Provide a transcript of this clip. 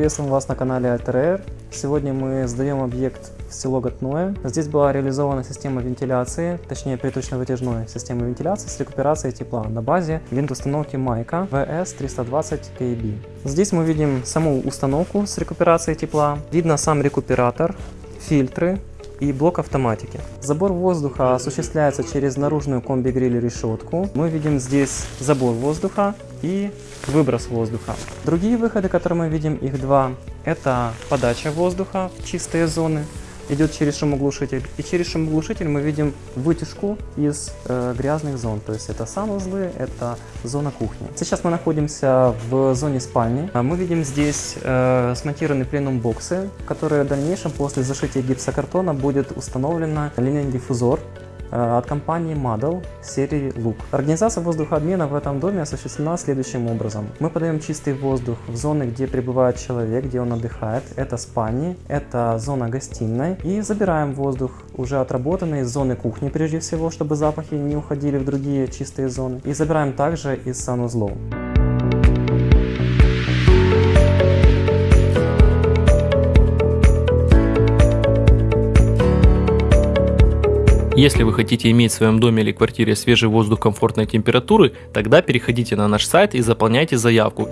приветствуем вас на канале Alter Сегодня мы сдаем объект в село Готное. Здесь была реализована система вентиляции, точнее приточно-вытяжной системы вентиляции с рекуперацией тепла на базе винт-установки Майка VS320KB. Здесь мы видим саму установку с рекуперацией тепла, видно сам рекуператор, фильтры, и блок автоматики. Забор воздуха осуществляется через наружную комби-гриль решетку. Мы видим здесь забор воздуха и выброс воздуха. Другие выходы, которые мы видим, их два, это подача воздуха в чистые зоны идет через шумоглушитель. И через шумоглушитель мы видим вытяжку из э, грязных зон. То есть это санузлы, это зона кухни. Сейчас мы находимся в зоне спальни. Мы видим здесь э, смонтированные пленум боксы, которые в дальнейшем после зашития гипсокартона будет установлена линейный диффузор от компании Model серии Look. Организация воздухообмена в этом доме осуществлена следующим образом. Мы подаем чистый воздух в зоны, где пребывает человек, где он отдыхает. Это спальни, это зона гостиной. И забираем воздух, уже отработанный из зоны кухни прежде всего, чтобы запахи не уходили в другие чистые зоны. И забираем также из санузлов. Если вы хотите иметь в своем доме или квартире свежий воздух комфортной температуры, тогда переходите на наш сайт и заполняйте заявку.